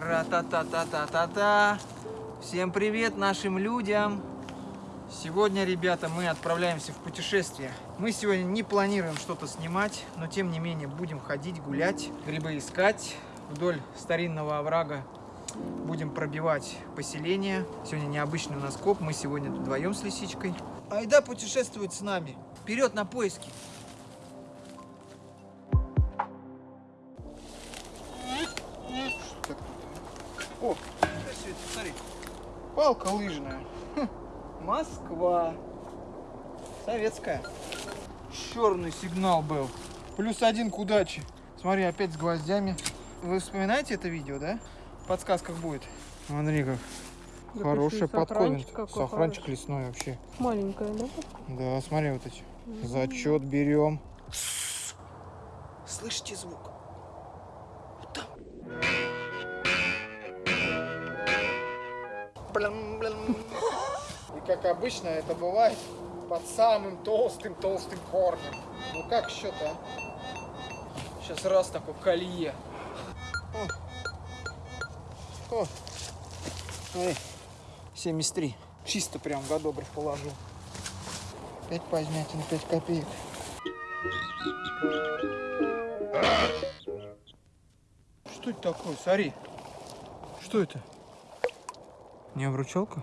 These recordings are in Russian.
Ра-та-та-та-та-та-та. Всем привет нашим людям. Сегодня, ребята, мы отправляемся в путешествие. Мы сегодня не планируем что-то снимать, но тем не менее будем ходить, гулять, грибы искать вдоль старинного оврага. Будем пробивать поселение. Сегодня необычный у. Мы сегодня вдвоем с лисичкой. Айда путешествует с нами. Вперед на поиски. О, что это, смотри. Палка лыжная. Хм, Москва. Советская. Черный сигнал был. Плюс один к удаче. Смотри, опять с гвоздями. Вы вспоминаете это видео, да? В подсказках будет. Смотри, как Да хорошая почему подковин. сафранчик какой Сафранчик хороший. лесной вообще. Маленькая, да? Да, смотри вот эти. Зачет берем. Слышите звук? Блям-блям. И как обычно это бывает под самым толстым-толстым корнем. Ну как счет-то, а? Сейчас раз такое колье. О. О. Смотри. 73. Чисто прям годограф положил. 5 позмятин, 5 копеек. Что это такое? Смотри. Что это? Не обручалка?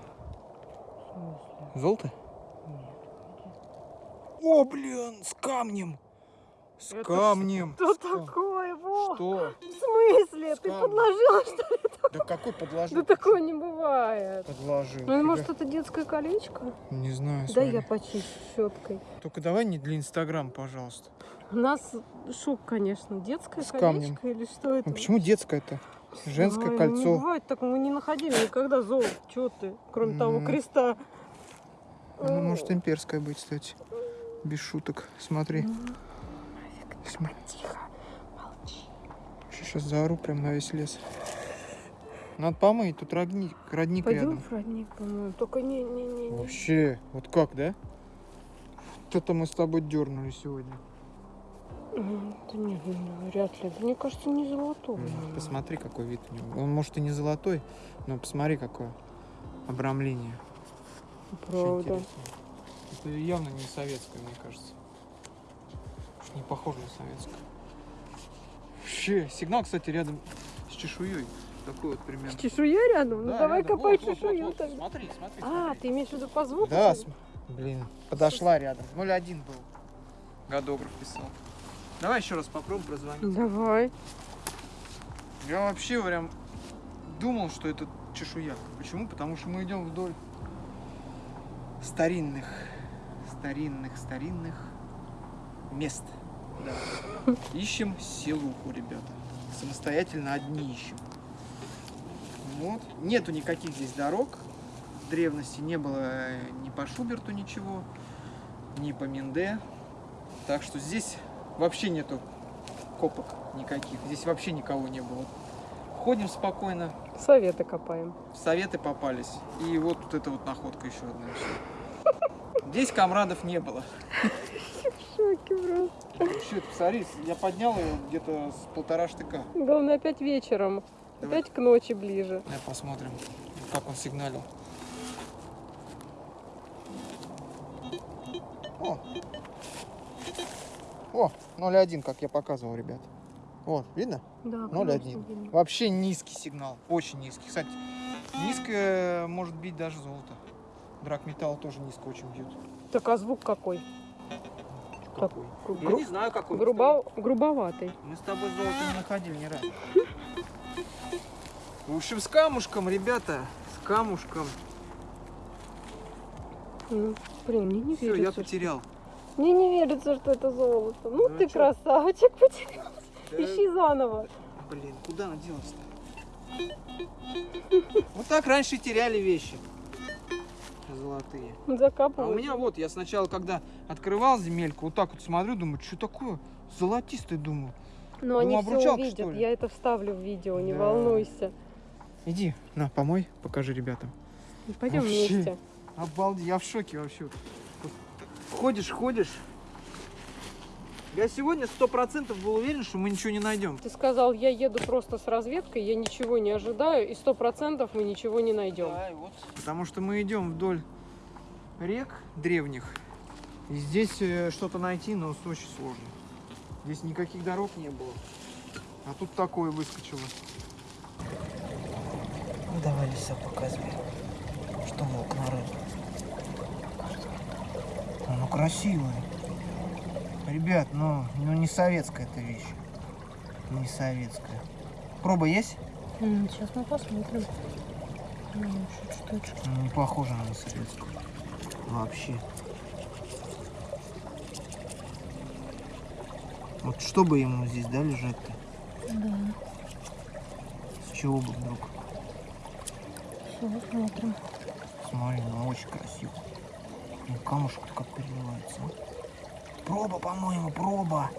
Золото? О, блин, с камнем. С Это камнем. Что С такое, Во? Что? В смысле? Ты Скам. подложила, что ли? Да какой подложил? Да такого не бывает. Подложил. Ну, Тебя- может, это детское колечко? Не знаю, Да я почищу щеткой. Только давай не для Инстаграм, пожалуйста. У нас шок, конечно. Детское С колечко камнем. или что это? Ну почему детское-то? Женское Ой, Не кольцо. бывает так, мы не находили никогда золото. Чего ты? Кроме того Ну. креста. Ну, может имперское быть, кстати. Без шуток. Смотри. См- Тихо, молчи. Сейчас заору прям на весь лес. Надо помыть, тут родник, родник Пойдем рядом. в родник, по-моему. Только не-не-не. Вообще, вот как, да? Что-то мы с тобой дернули сегодня. Да нет, ну, вряд ли. Мне кажется, не. М, наверное. Посмотри, какой вид у него. Он может и не золотой, но посмотри, какое обрамление. Правда. Это явно не советское, мне кажется. Уж Не похоже на советское. Вообще, сигнал, кстати, рядом с чешуей. Такой вот примерно. С чешуей рядом? Ну Да, давай рядом. копай Вот, вот, чешую вот, вот. тогда. Смотри, смотри, А, смотри. ты имеешь в виду по звуку? Да, блин, подошла рядом. 0-1 был. Годограф писал. Давай еще раз попробуем прозвонить. Давай. Я вообще прям думал, что это чешуя. Почему? Потому что мы идем вдоль старинных, старинных, старинных мест. Да. Ищем селуху, ребята. Самостоятельно одни ищем. Вот. Нету никаких здесь дорог. В древности не было ни по Шуберту ничего, ни по Минде. Так что здесь вообще нету копок никаких. Здесь вообще никого не было. Ходим спокойно, Советы копаем. советы попались. И вот, вот эта вот находка еще одна. Здесь комрадов не было. В шоке просто. Что это, посмотри, я поднял ее где-то с полтора штыка. Главное, опять вечером. Давай. Опять к ночи ближе. Давай посмотрим, как он сигналил. О, О 0,1, как я показывал, ребят. Вот, видно? Да, 0,1. Вообще низкий сигнал, очень низкий. Кстати, низкое может бить даже золото. Драгметалл тоже низко очень бьет. Так, а звук какой? Так, Какой? гру- Я не знаю, какой. грубо- грубоватый. Мы с тобой золото не находили ни разу. В общем, с камушком, ребята, с камушком. Ну, блин, мне не Все, я потерял. Мне не верится, что это золото. Ну, Ну, ты чё? красавчик, потерялся. Да, Ищи заново. Блин, куда она делась-то? Вот так раньше теряли вещи. Золотые. А Закапывай. у меня вот, я сначала, когда открывал земельку, вот так вот смотрю, думаю, что такое? Золотистый, думаю. Но они Ну, все увидят. что? Я это вставлю в видео, не Да. волнуйся. Иди, на, помой, покажи ребятам. Пойдем Вообще. вместе. Обалдеть, я в шоке вообще. Ходишь, ходишь, Я сегодня сто процентов был уверен, что мы ничего не найдем. Ты сказал, я еду просто с разведкой, я ничего не ожидаю, и сто процентов мы ничего не найдем. Да, вот. Потому что мы идем вдоль рек древних. И здесь э, что-то найти, но очень сложно. Здесь никаких дорог не было. А тут такое выскочило. Ну, давай леса показывай. Что мог на рыбу? Ну красивое. Ребят, ну, ну не советская эта вещь. Не советская. Проба есть? Сейчас мы посмотрим. Ну, Не похоже на советскую. Вообще. Вот что бы ему здесь, да, лежать-то? Да, С чего бы вдруг? все, смотрим. Смотри, ну очень красиво. Ну камушек как переливается. Проба, по-моему, проба.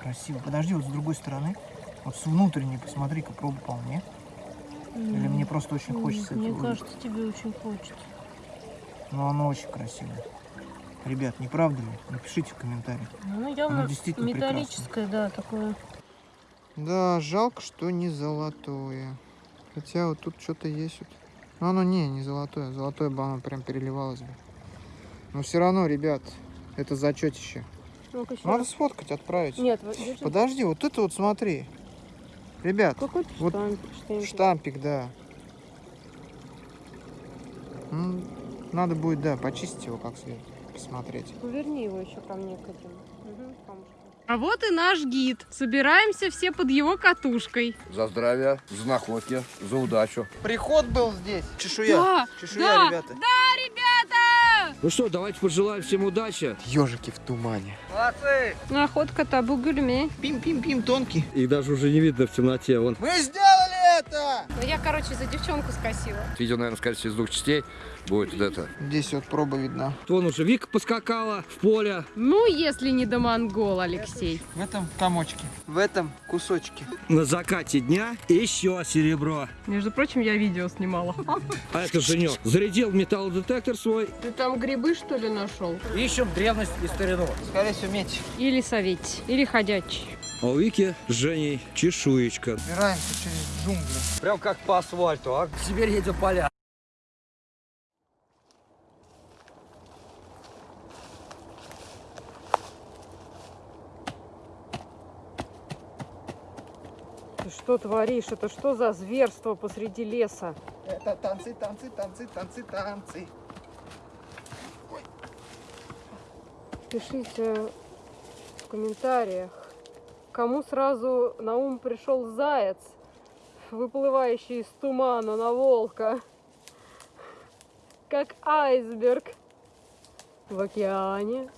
Красиво. Подожди, вот с другой стороны. Вот с внутренней посмотри-ка, проба по мне. Или мне просто очень хочется Мне этого увидеть? кажется, тебе очень хочется. Но оно очень красивое. Ребят, не правда ли? Напишите в комментариях. Ну, явно действительно металлическое, да, такое. Да, жалко, что не золотое. Хотя вот тут что-то есть. Вот. Но оно не, не золотое. Золотое бы оно прям переливалось бы. Но все равно, ребят, это зачетище. Ещё Надо раз. сфоткать, отправить. Нет, вот держи. Подожди, вот это вот смотри. Ребят, Какой-то вот штампик, штампик. штампик, да. М, Надо будет, да, почистить его как следует, посмотреть. Поверни его еще ко мне, к этим. Угу. А вот и наш гид. Собираемся все под его катушкой. За здравие, за находки, за удачу. Приход был здесь. Чешуя. Да, Чешуя, да, ребята. Да, ребята! Ну что, давайте пожелаем всем удачи. Ежики в тумане. Ну, Находка табу гульме. Пим-пим-пим, тонкий. Их даже уже не видно в темноте. Вон. Мы сделали это! Ну, я, короче, за девчонку скосила. Видео, наверное, скорее всего, из двух частей будет вот это. Здесь вот проба видна. Вон уже Вика поскакала в поле. Ну, если не до монгол, Алексей. В этом комочке. В этом кусочке. На закате дня еще серебро. Между прочим, я видео снимала. А это Женек. Зарядил металлодетектор свой. Ты там грибы, что ли, нашел? Ищем древность и старину. Скорее всего, медь. Или советь, или ходячий. А у Вики с Женей чешуечка. Убираемся через джунгли. Прям как по асфальту, а? Теперь едем поля. Ты что творишь? Это что за зверство посреди леса? Это танцы, танцы, танцы, танцы, танцы. Пишите в комментариях, кому сразу на ум пришел заяц, выплывающий из тумана на волка, как айсберг в океане.